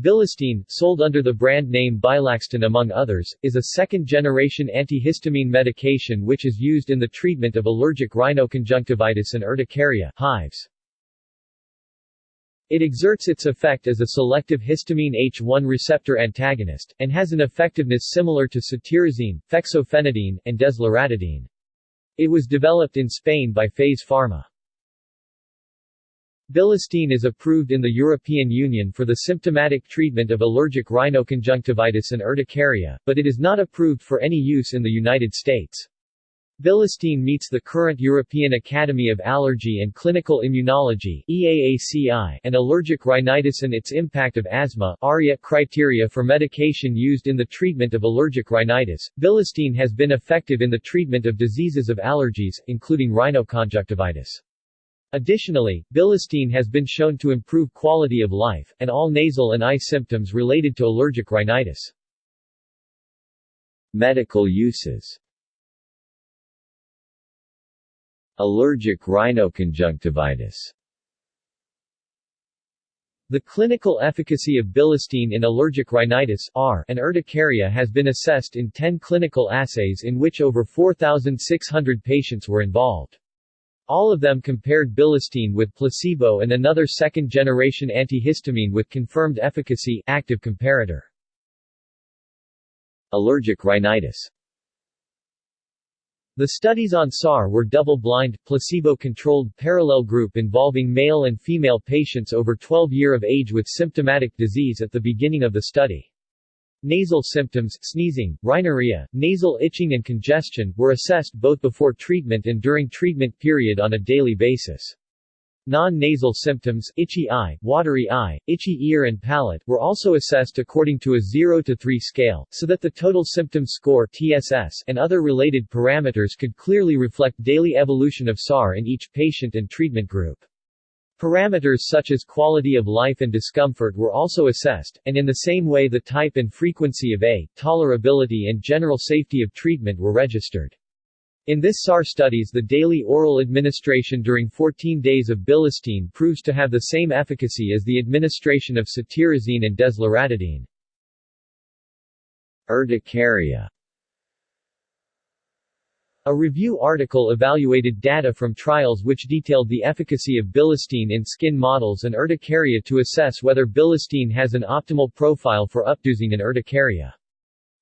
Bilastine, sold under the brand name Bilaxten among others, is a second-generation antihistamine medication which is used in the treatment of allergic rhinoconjunctivitis and urticaria hives. It exerts its effect as a selective histamine H1 receptor antagonist, and has an effectiveness similar to cetirizine, fexofenadine, and desloratadine. It was developed in Spain by FAES Farma. Bilastine is approved in the European Union for the symptomatic treatment of allergic rhinoconjunctivitis and urticaria, but it is not approved for any use in the United States. Bilastine meets the current European Academy of Allergy and Clinical Immunology and allergic rhinitis and its impact of asthma ARIA criteria for medication used in the treatment of allergic rhinitis. Bilastine has been effective in the treatment of diseases of allergies, including rhinoconjunctivitis. Additionally, bilastine has been shown to improve quality of life, and all nasal and eye symptoms related to allergic rhinitis. Medical uses Allergic rhinoconjunctivitis the clinical efficacy of bilastine in allergic rhinitis R and urticaria has been assessed in 10 clinical assays in which over 4,600 patients were involved. All of them compared bilastine with placebo and another second-generation antihistamine with confirmed efficacy active comparator. Allergic rhinitis The studies on SAR were double-blind, placebo-controlled parallel group involving male and female patients over 12 year of age with symptomatic disease at the beginning of the study. Nasal symptoms sneezing, rhinorrhea, nasal itching and congestion were assessed both before treatment and during treatment period on a daily basis. Non-nasal symptoms itchy eye, watery eye, itchy ear and palate were also assessed according to a 0 to 3 scale, so that the total symptom score TSS and other related parameters could clearly reflect daily evolution of SAR in each patient and treatment group. Parameters such as quality of life and discomfort were also assessed, and in the same way the type and frequency of A, tolerability and general safety of treatment were registered. In this SAR studies the daily oral administration during 14 days of bilastine proves to have the same efficacy as the administration of cetirizine and desloratadine. Urticaria a review article evaluated data from trials which detailed the efficacy of bilastine in skin models and urticaria to assess whether bilastine has an optimal profile for updosing in urticaria.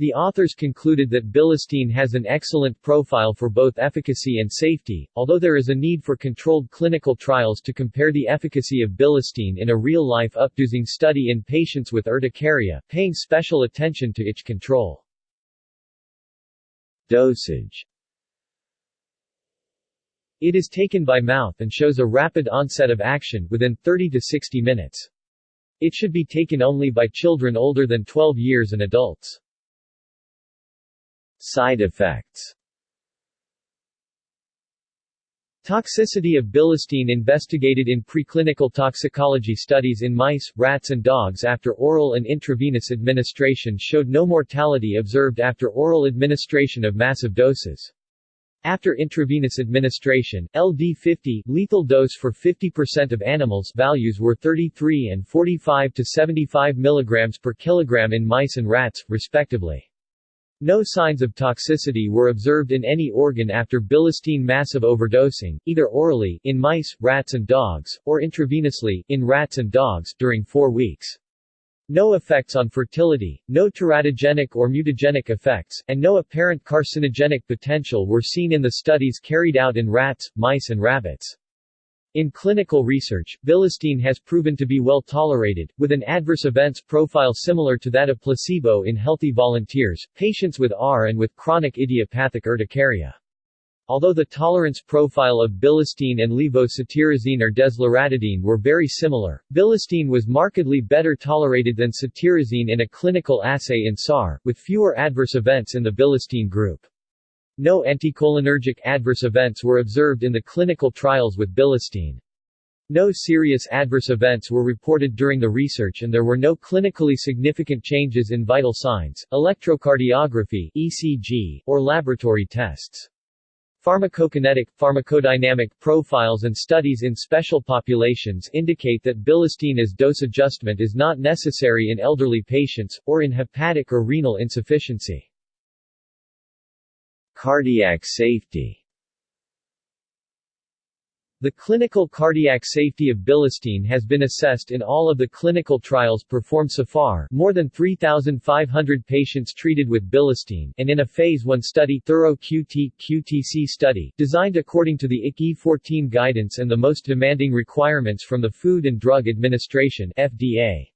The authors concluded that bilastine has an excellent profile for both efficacy and safety, although there is a need for controlled clinical trials to compare the efficacy of bilastine in a real-life updosing study in patients with urticaria, paying special attention to itch control. Dosage it is taken by mouth and shows a rapid onset of action within 30 to 60 minutes. It should be taken only by children older than 12 years and adults. Side effects Toxicity of bilastine investigated in preclinical toxicology studies in mice, rats and dogs after oral and intravenous administration showed no mortality observed after oral administration of massive doses. After intravenous administration, LD50 lethal dose for 50% of animals values were 33 and 45 to 75 mg per kilogram in mice and rats, respectively. No signs of toxicity were observed in any organ after bilastine massive overdosing, either orally in mice, rats and dogs, or intravenously in rats and dogs during 4 weeks. No effects on fertility, no teratogenic or mutagenic effects, and no apparent carcinogenic potential were seen in the studies carried out in rats, mice and rabbits. In clinical research, bilastine has proven to be well tolerated, with an adverse events profile similar to that of placebo in healthy volunteers, patients with R and with chronic idiopathic urticaria. Although the tolerance profile of bilastine and levocetirizine or desloratadine were very similar, bilastine was markedly better tolerated than cetirizine in a clinical assay in SAR, with fewer adverse events in the bilastine group. No anticholinergic adverse events were observed in the clinical trials with bilastine. No serious adverse events were reported during the research and there were no clinically significant changes in vital signs, electrocardiography ECG, or laboratory tests. Pharmacokinetic, pharmacodynamic profiles and studies in special populations indicate that bilastine as dose adjustment is not necessary in elderly patients, or in hepatic or renal insufficiency. Cardiac safety the clinical cardiac safety of bilastine has been assessed in all of the clinical trials performed so far more than 3,500 patients treated with bilastine and in a Phase 1 study thorough QT, QTC study, designed according to the IC E14 guidance and the most demanding requirements from the Food and Drug Administration FDA.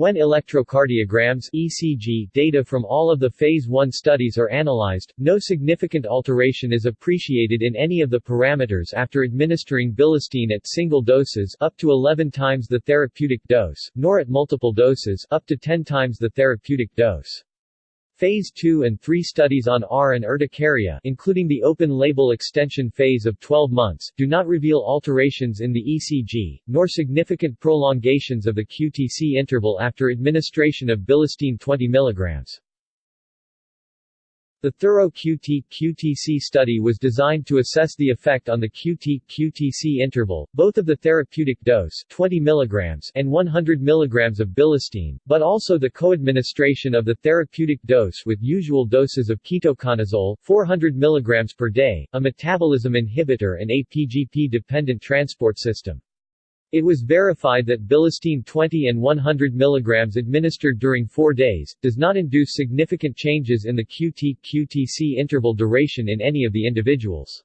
When electrocardiograms ECG data from all of the Phase 1 studies are analyzed, no significant alteration is appreciated in any of the parameters after administering bilastine at single doses up to 11 times the therapeutic dose, nor at multiple doses up to 10 times the therapeutic dose. Phase 2 and 3 studies on R and urticaria including the open-label extension phase of 12 months, do not reveal alterations in the ECG, nor significant prolongations of the QTC interval after administration of bilastine 20 mg. The thorough QT-QTC study was designed to assess the effect on the QT-QTC interval, both of the therapeutic dose 20 mg and 100 mg of bilastine, but also the co-administration of the therapeutic dose with usual doses of ketoconazole 400 mg per day, a metabolism inhibitor and a PGP-dependent transport system. It was verified that bilastine 20 and 100 mg administered during four days, does not induce significant changes in the QT-QTC interval duration in any of the individuals.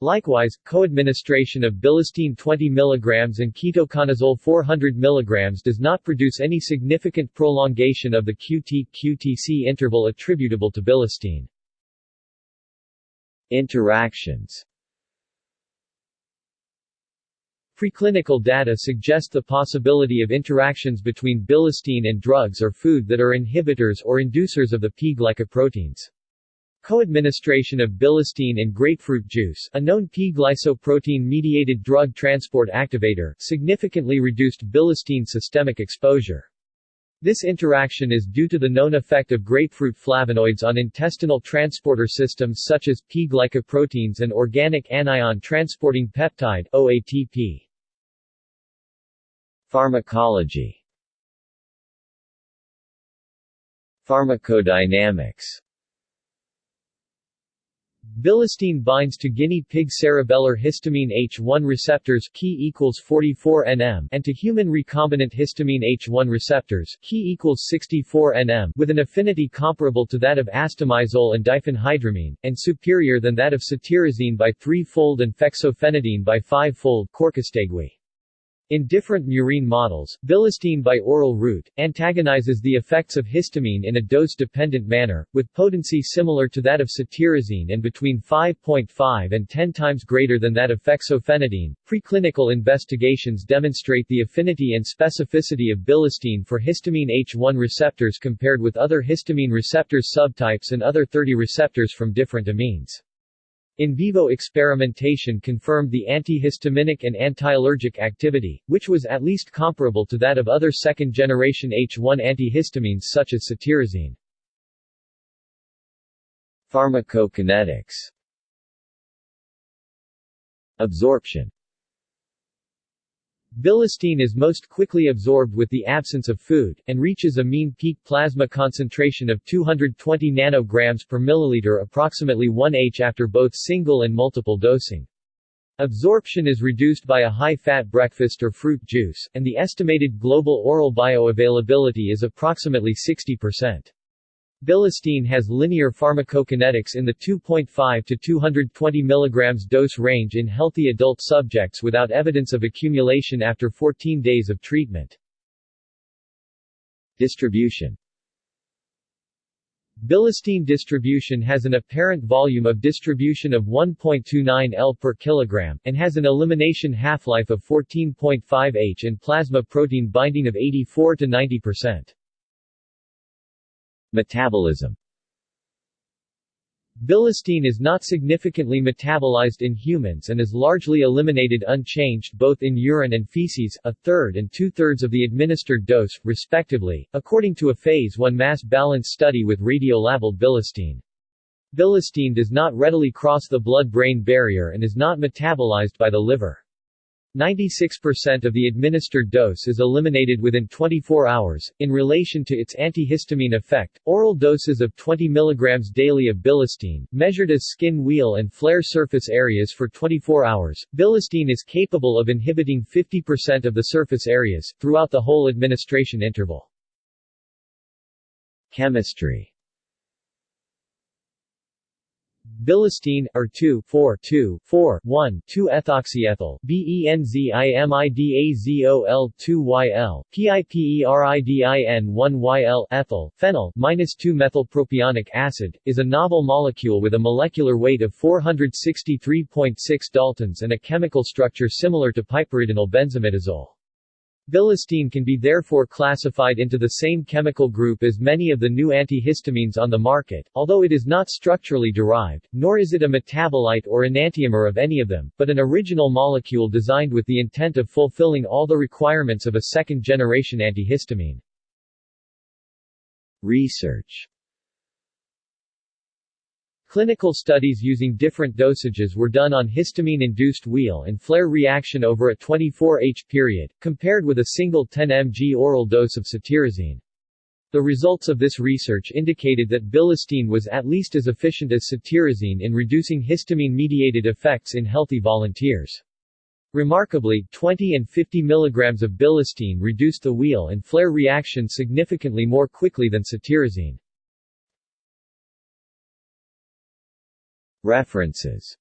Likewise, co-administration of bilastine 20 mg and ketoconazole 400 mg does not produce any significant prolongation of the QT-QTC interval attributable to bilastine. Interactions Preclinical data suggest the possibility of interactions between bilastine and drugs or food that are inhibitors or inducers of the P-glycoproteins. Co-administration of bilastine and grapefruit juice, a known P-glycoprotein-mediated drug transport activator, significantly reduced bilastine systemic exposure. This interaction is due to the known effect of grapefruit flavonoids on intestinal transporter systems such as P-glycoproteins and organic anion transporting peptide OATP. Pharmacology Pharmacodynamics Bilastine binds to guinea pig cerebellar histamine H1 receptors key equals 44 nm and to human recombinant histamine H1 receptors key equals 64 nm with an affinity comparable to that of astemizole and diphenhydramine, and superior than that of cetirizine by 3-fold and fexofenadine by 5-fold Corcóstegui. In different murine models, bilastine by oral route, antagonizes the effects of histamine in a dose-dependent manner, with potency similar to that of cetirizine and between 5.5 and 10 times greater than that of fexofenadine. Preclinical investigations demonstrate the affinity and specificity of bilastine for histamine H1 receptors compared with other histamine receptors subtypes and other 30 receptors from different amines. In vivo experimentation confirmed the antihistaminic and antiallergic activity, which was at least comparable to that of other second-generation H1 antihistamines such as cetirizine. Pharmacokinetics Absorption Bilastine is most quickly absorbed with the absence of food, and reaches a mean peak plasma concentration of 220 nanograms per milliliter approximately 1 H after both single and multiple dosing. Absorption is reduced by a high-fat breakfast or fruit juice, and the estimated global oral bioavailability is approximately 60%. Bilastine has linear pharmacokinetics in the 2.5 to 220 mg dose range in healthy adult subjects without evidence of accumulation after 14 days of treatment. Distribution Bilastine distribution has an apparent volume of distribution of 1.29 L per kilogram, and has an elimination half-life of 14.5 H and plasma protein binding of 84 to 90 percent. Metabolism Bilastine is not significantly metabolized in humans and is largely eliminated unchanged both in urine and feces, a third and two-thirds of the administered dose, respectively, according to a Phase 1 mass balance study with radiolabeled bilastine. Bilastine does not readily cross the blood-brain barrier and is not metabolized by the liver. 96% of the administered dose is eliminated within 24 hours. In relation to its antihistamine effect, oral doses of 20 mg daily of bilastine, measured as skin wheal and flare surface areas for 24 hours, bilastine is capable of inhibiting 50% of the surface areas, throughout the whole administration interval. Chemistry Bilastine, or 2, 4, 2, 4, 1, 2-ethoxyethyl, benzimidazole 2-YL, piperidin 1-YL, ethyl, phenyl, minus 2-methylpropionic acid, is a novel molecule with a molecular weight of 463.6 daltons and a chemical structure similar to piperidinyl benzimidazole. Bilastine can be therefore classified into the same chemical group as many of the new antihistamines on the market, although it is not structurally derived, nor is it a metabolite or enantiomer of any of them, but an original molecule designed with the intent of fulfilling all the requirements of a second-generation antihistamine. Research Clinical studies using different dosages were done on histamine-induced wheal and flare reaction over a 24H period, compared with a single 10 mg oral dose of cetirizine. The results of this research indicated that bilastine was at least as efficient as cetirizine in reducing histamine-mediated effects in healthy volunteers. Remarkably, 20 and 50 mg of bilastine reduced the wheal and flare reaction significantly more quickly than cetirizine. References